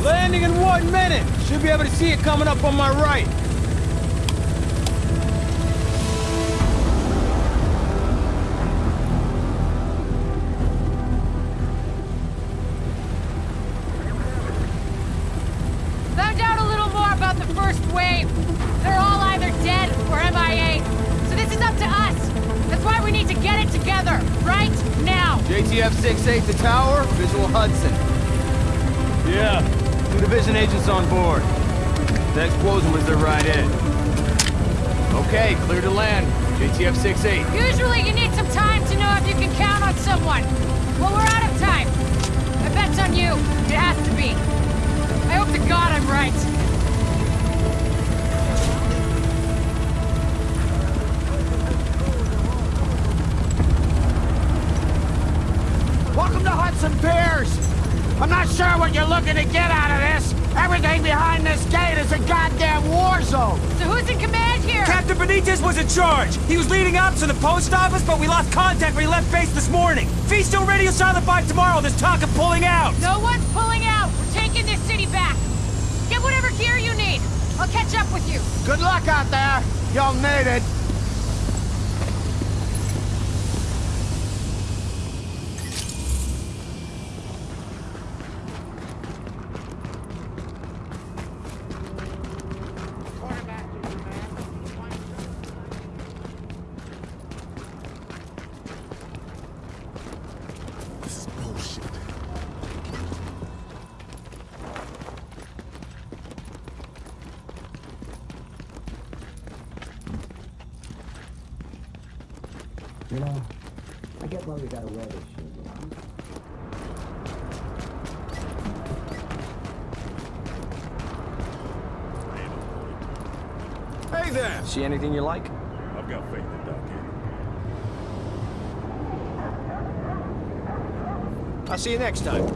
it. It's. Landing in one minute. Should be able to see it coming up on my right. Found out a little more about the first wave. They're all either dead or MIA. So this is up to us. That's why we need to get it together, right now. JTF 6-8 to tower, visual Hudson. Yeah. Two division agents on board. The explosion was their right in. Okay, clear to land. JTF 6-8. Usually you need some time to know if you can count on someone. Well, we're out of time. I bet's on you. It has to be. I hope to God I'm right. Welcome to Hudson Piers! I'm not sure what you're looking to get out of this. Everything behind this gate is a goddamn war zone. So who's in command here? Captain Benitez was in charge. He was leading ops to the post office, but we lost contact when he left base this morning. Fee's still radio silent by tomorrow. There's talk of pulling out. No one's pulling out. We're taking this city back. Get whatever gear you need. I'll catch up with you. Good luck out there. You'll need it. This is bullshit. You know, I get why we gotta wear this shit, you know? Hey there! See anything you like? I've got faith in Doc I'll see you next time.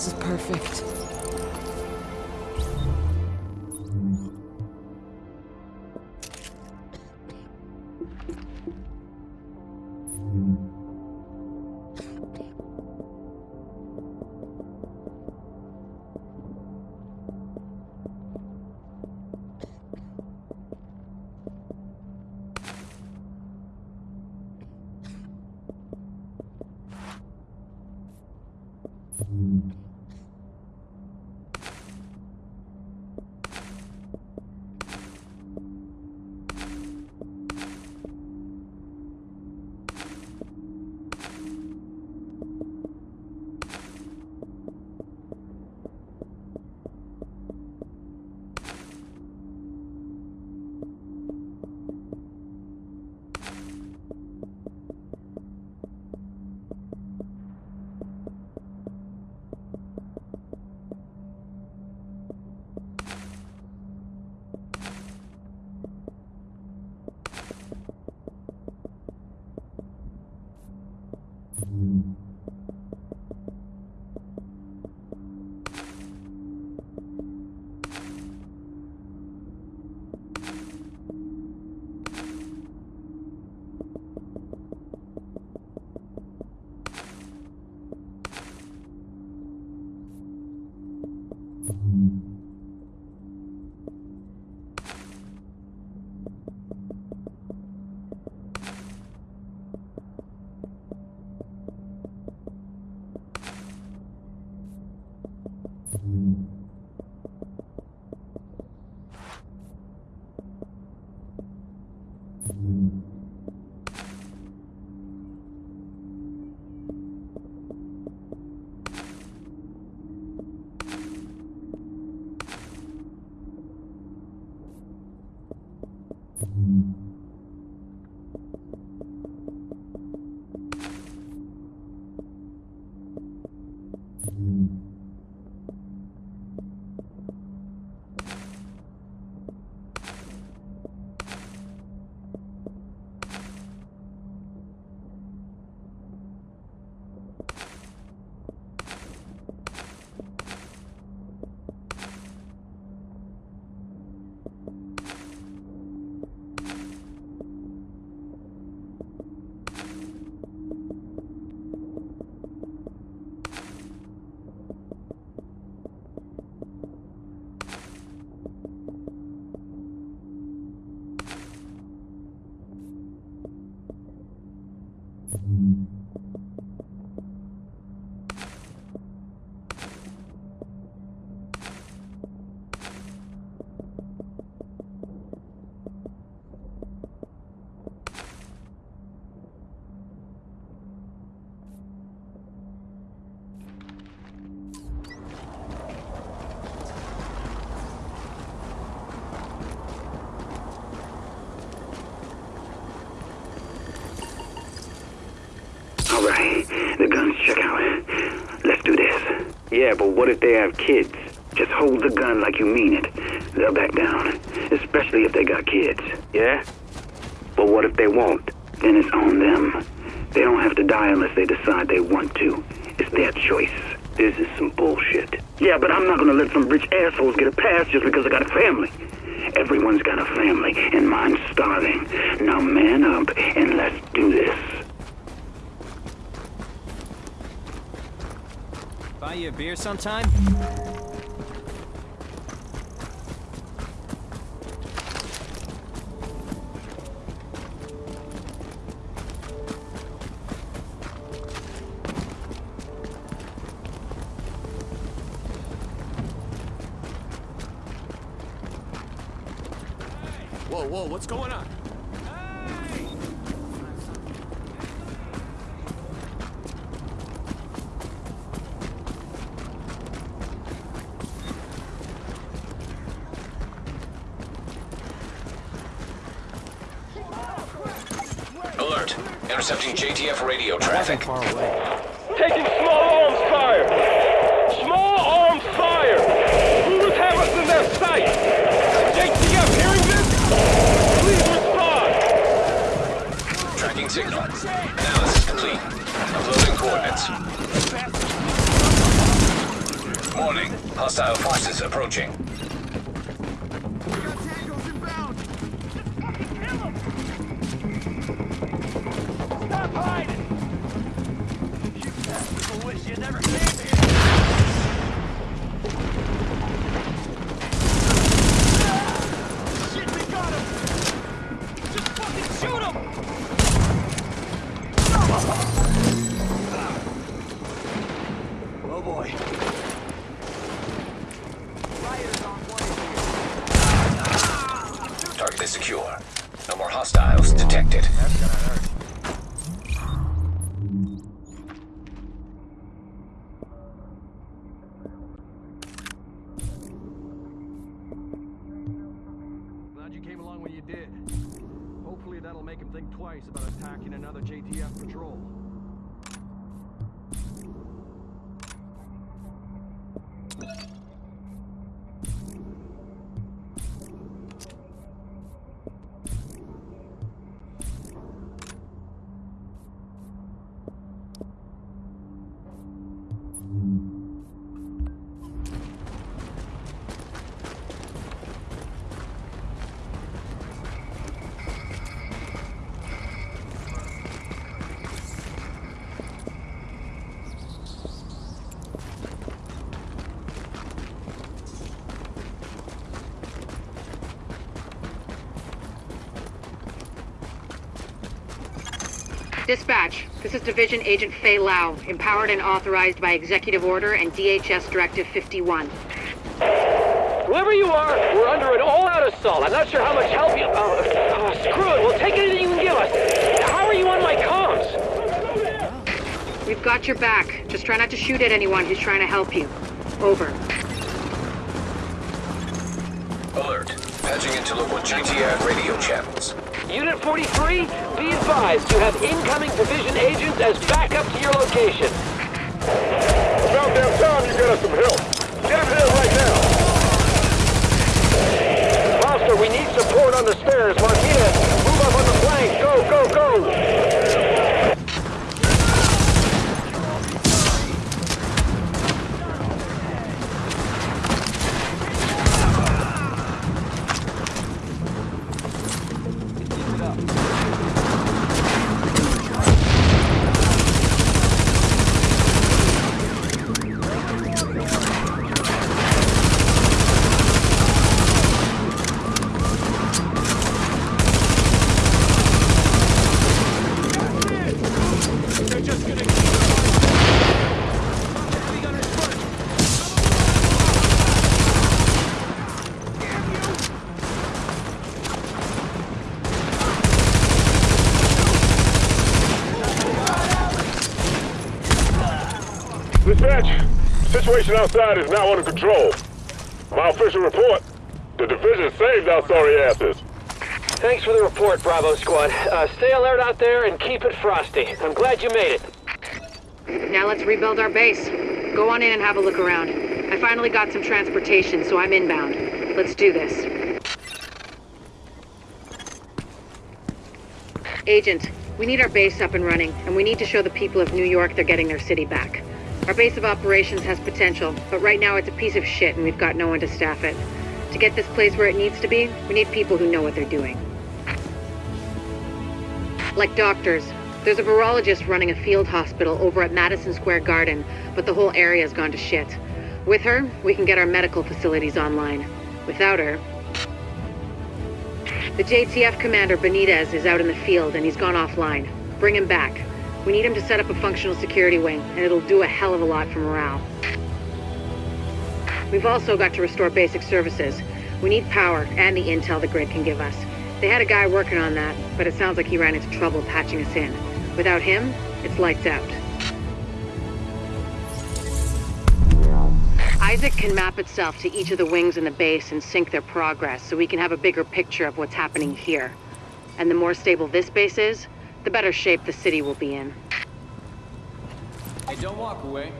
This is perfect. Mm-hmm. All the guns check out. Let's do this. Yeah, but what if they have kids? Just hold the gun like you mean it. They'll back down, especially if they got kids. Yeah? But what if they won't? Then it's on them. They don't have to die unless they decide they want to. It's their choice. This is some bullshit. Yeah, but I'm not gonna let some rich assholes get a pass just because I got a family. Everyone's got a family, and mine's starving. Now man up and let's do this. Buy you a beer sometime? Whoa, whoa, what's going on? Alert. Intercepting JTF radio traffic. Taking small arms fire! Small arms fire! Who have us in their sight? JTF hearing this? Please respond! Tracking signal. Analysis complete. Uploading coordinates. Warning. Hostile forces approaching. Did. Hopefully that'll make him think twice about attacking another JTF patrol. Dispatch, this is Division Agent Faye Lau, empowered and authorized by Executive Order and DHS Directive 51. Whoever you are, we're under an all-out assault. I'm not sure how much help you... Uh, uh, screw it, we'll take anything you can give us. How are you on my comms? We've got your back. Just try not to shoot at anyone who's trying to help you. Over. Alert. Patching into local JTF radio channels. Unit 43, be advised, you have incoming division agents as backup to your location. About damn time you get us some help. Get him here right now. Foster, we need support on the stairs. Martinez, move up on the flank. Go, go, go! Dispatch, situation outside is now under control. My official report, the division saved our sorry asses. Thanks for the report, Bravo Squad. Uh, stay alert out there and keep it frosty. I'm glad you made it. Now let's rebuild our base. Go on in and have a look around. I finally got some transportation, so I'm inbound. Let's do this. Agent, we need our base up and running, and we need to show the people of New York they're getting their city back. Our base of operations has potential, but right now it's a piece of shit and we've got no one to staff it. To get this place where it needs to be, we need people who know what they're doing. Like doctors. There's a virologist running a field hospital over at Madison Square Garden, but the whole area's gone to shit. With her, we can get our medical facilities online. Without her... The JTF commander, Benitez, is out in the field and he's gone offline. Bring him back. We need him to set up a functional security wing, and it'll do a hell of a lot for morale. We've also got to restore basic services. We need power and the intel the grid can give us. They had a guy working on that, but it sounds like he ran into trouble patching us in. Without him, it's lights out. ISAC can map itself to each of the wings in the base and sync their progress so we can have a bigger picture of what's happening here. And the more stable this base is, the better shape the city will be in. Hey, don't walk away.